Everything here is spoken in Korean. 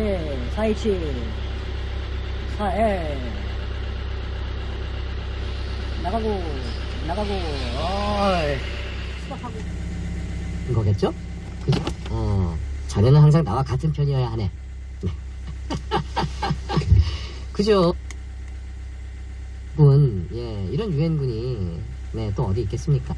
4K 427 4L 나가고 나가고 어이 수박하고 인 거겠죠? 그죠? 어, 자네는 항상 나와 같은 편이어야 하네. 네. 그죠? 분, 예, 이런 유엔군이, 네, 또 어디 있겠습니까?